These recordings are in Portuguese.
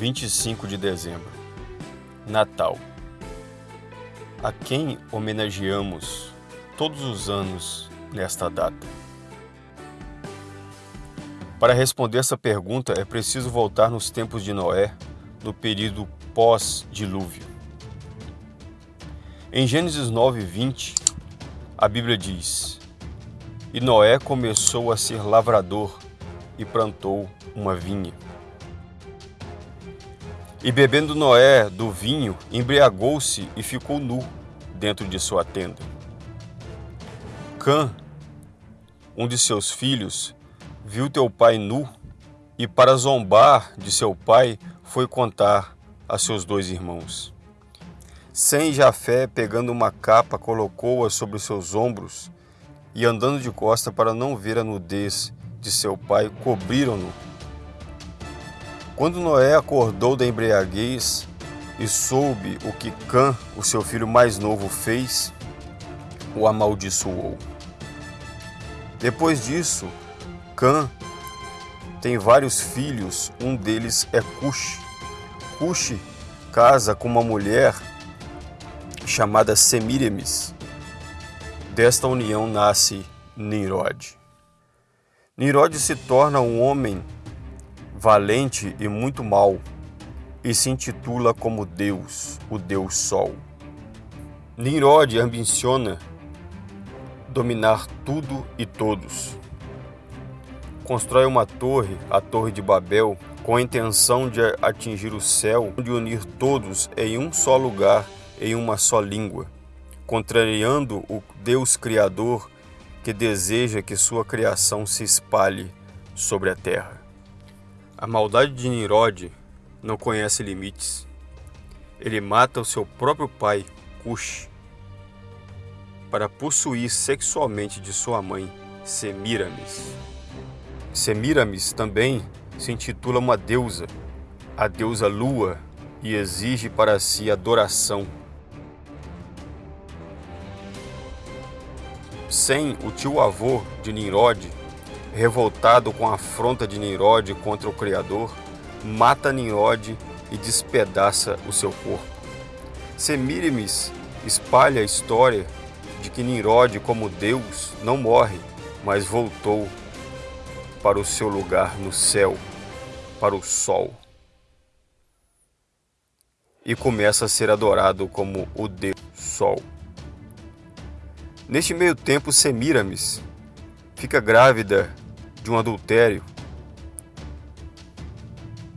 25 de dezembro, Natal. A quem homenageamos todos os anos nesta data? Para responder essa pergunta é preciso voltar nos tempos de Noé, no período pós-dilúvio. Em Gênesis 9, 20, a Bíblia diz: E Noé começou a ser lavrador e plantou uma vinha. E bebendo Noé do vinho, embriagou-se e ficou nu dentro de sua tenda. Cã, um de seus filhos, viu teu pai nu e, para zombar de seu pai, foi contar a seus dois irmãos. Sem Jafé, pegando uma capa, colocou-a sobre seus ombros e, andando de costa para não ver a nudez de seu pai, cobriram-no quando Noé acordou da embriaguez e soube o que Cã, o seu filho mais novo, fez, o amaldiçoou. Depois disso, Cã tem vários filhos, um deles é Cush. Cush casa com uma mulher chamada Semíremes. Desta união nasce Nimrod. Nimrod se torna um homem valente e muito mal, e se intitula como Deus, o Deus Sol. Nimrod ambiciona dominar tudo e todos. Constrói uma torre, a Torre de Babel, com a intenção de atingir o céu, de unir todos em um só lugar, em uma só língua, contrariando o Deus Criador que deseja que sua criação se espalhe sobre a terra. A maldade de Nimrod não conhece limites. Ele mata o seu próprio pai, Cush, para possuir sexualmente de sua mãe, Semiramis. Semiramis também se intitula uma deusa, a deusa Lua, e exige para si adoração. Sem o tio-avô de Nimrod, revoltado com a afronta de Nimrod contra o Criador, mata Nimrod e despedaça o seu corpo. Semíramis espalha a história de que Nimrod, como Deus, não morre, mas voltou para o seu lugar no céu, para o sol. E começa a ser adorado como o Deus Sol. Neste meio tempo, Semíramis fica grávida de um adultério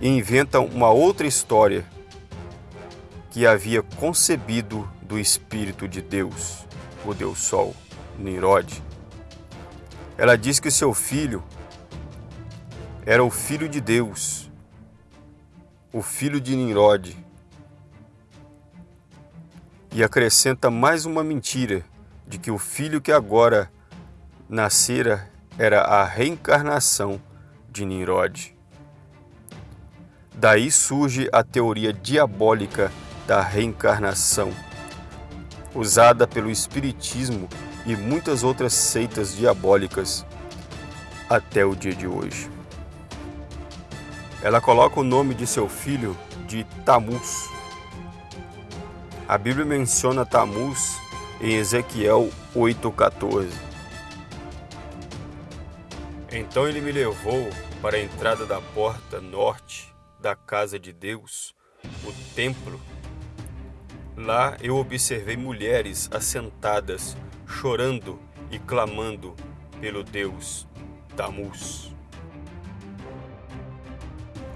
e inventa uma outra história que havia concebido do Espírito de Deus, o Deus Sol, Nimrod. Ela diz que seu filho era o filho de Deus, o filho de Nimrod. E acrescenta mais uma mentira de que o filho que agora nascera era a reencarnação de Nimrod. Daí surge a teoria diabólica da reencarnação, usada pelo Espiritismo e muitas outras seitas diabólicas até o dia de hoje. Ela coloca o nome de seu filho de Tamuz. A Bíblia menciona Tamuz em Ezequiel 8,14. Então ele me levou para a entrada da porta norte da casa de Deus, o templo. Lá eu observei mulheres assentadas, chorando e clamando pelo Deus Tamus.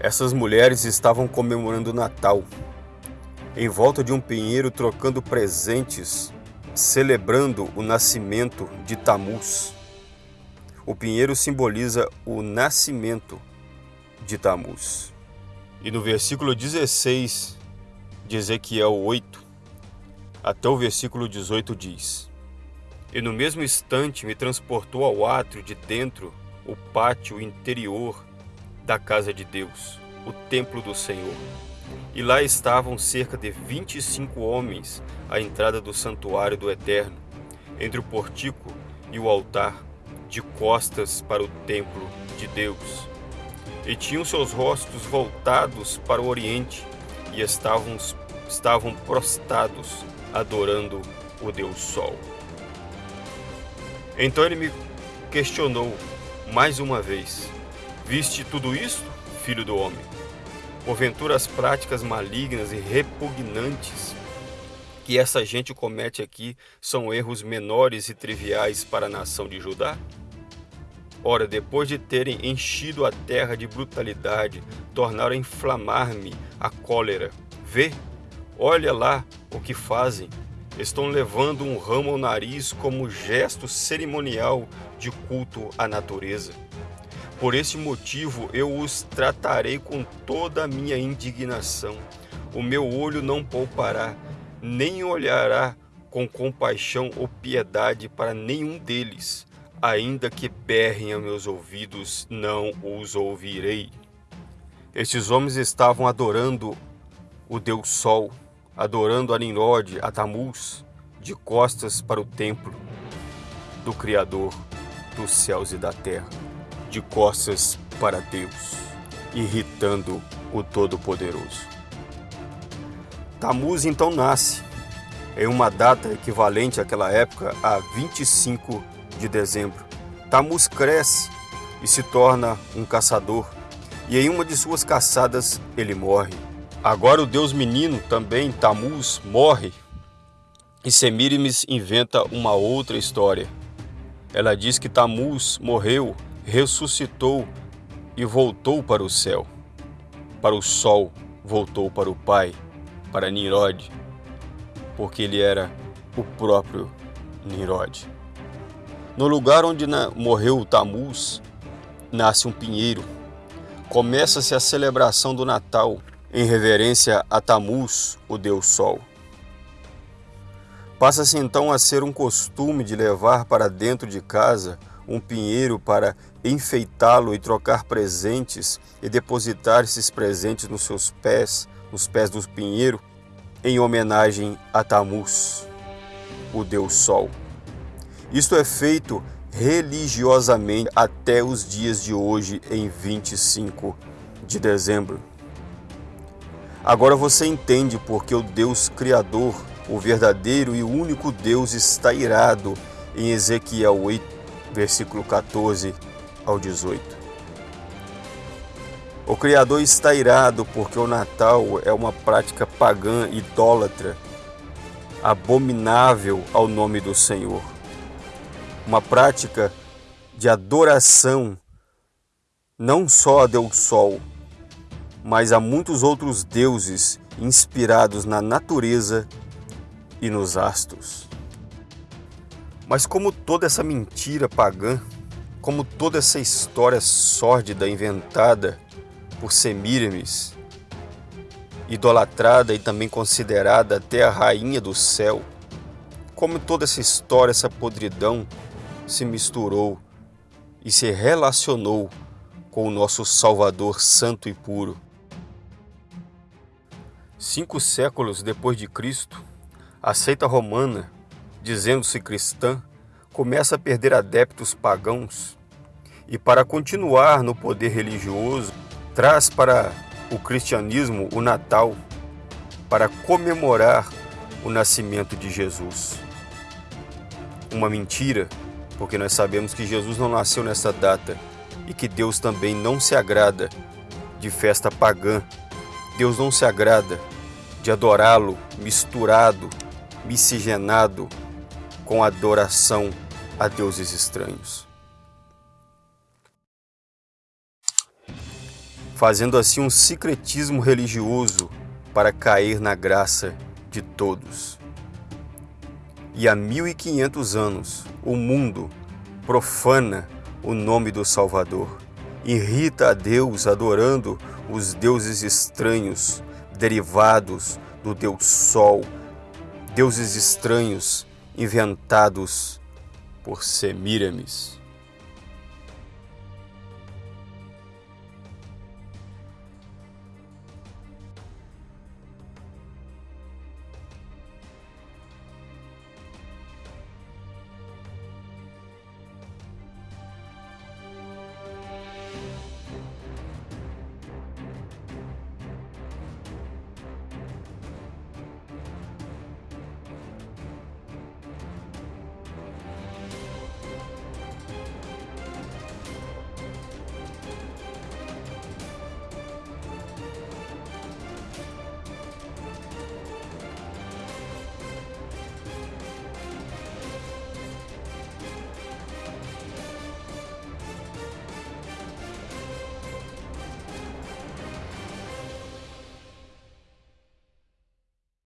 Essas mulheres estavam comemorando o Natal, em volta de um pinheiro trocando presentes, celebrando o nascimento de Tamus. O pinheiro simboliza o nascimento de Tamuz. E no versículo 16 de Ezequiel 8, até o versículo 18 diz: E no mesmo instante me transportou ao átrio de dentro, o pátio interior da casa de Deus, o templo do Senhor. E lá estavam cerca de 25 homens à entrada do santuário do Eterno, entre o portico e o altar de costas para o templo de Deus. e tinham seus rostos voltados para o oriente e estavam, estavam prostrados, adorando o Deus Sol. Então ele me questionou mais uma vez: Viste tudo isto, filho do homem? Porventura as práticas malignas e repugnantes que essa gente comete aqui são erros menores e triviais para a nação de Judá? Ora, depois de terem enchido a terra de brutalidade, tornaram a inflamar-me a cólera. Vê, olha lá o que fazem. Estão levando um ramo ao nariz como gesto cerimonial de culto à natureza. Por esse motivo eu os tratarei com toda a minha indignação. O meu olho não poupará, nem olhará com compaixão ou piedade para nenhum deles. Ainda que berrem a meus ouvidos, não os ouvirei. Estes homens estavam adorando o Deus Sol, adorando a Nimrod, a Tamuz, de costas para o templo do Criador dos céus e da terra de costas para Deus, irritando o Todo-Poderoso. Tamuz então nasce em uma data equivalente àquela época a 25 de dezembro. Tamuz cresce e se torna um caçador, e em uma de suas caçadas ele morre. Agora o deus menino, também Tamuz, morre, e Semíramis inventa uma outra história. Ela diz que Tamuz morreu ressuscitou e voltou para o céu. Para o sol, voltou para o Pai, para Nirod, porque ele era o próprio Nirod. No lugar onde morreu Tamuz, nasce um pinheiro. Começa-se a celebração do Natal em reverência a Tamuz, o Deus Sol. Passa-se então a ser um costume de levar para dentro de casa um pinheiro para enfeitá-lo e trocar presentes e depositar esses presentes nos seus pés, nos pés do pinheiro, em homenagem a Tamuz, o Deus Sol. Isto é feito religiosamente até os dias de hoje, em 25 de dezembro. Agora você entende porque o Deus Criador, o verdadeiro e único Deus, está irado em Ezequiel 8 versículo 14 ao 18. O Criador está irado porque o Natal é uma prática pagã idólatra, abominável ao nome do Senhor. Uma prática de adoração não só a Deus Sol, mas a muitos outros deuses inspirados na natureza e nos astros. Mas como toda essa mentira pagã, como toda essa história sórdida inventada por Semíramis, idolatrada e também considerada até a rainha do céu, como toda essa história, essa podridão se misturou e se relacionou com o nosso Salvador santo e puro. Cinco séculos depois de Cristo, a seita romana dizendo-se cristã, começa a perder adeptos pagãos e, para continuar no poder religioso, traz para o cristianismo o Natal para comemorar o nascimento de Jesus. Uma mentira, porque nós sabemos que Jesus não nasceu nessa data e que Deus também não se agrada de festa pagã. Deus não se agrada de adorá-lo misturado, miscigenado com adoração a deuses estranhos. Fazendo assim um secretismo religioso para cair na graça de todos. E há 1500 anos o mundo profana o nome do Salvador, irrita a Deus adorando os deuses estranhos derivados do Deus Sol, deuses estranhos inventados por Semíramis.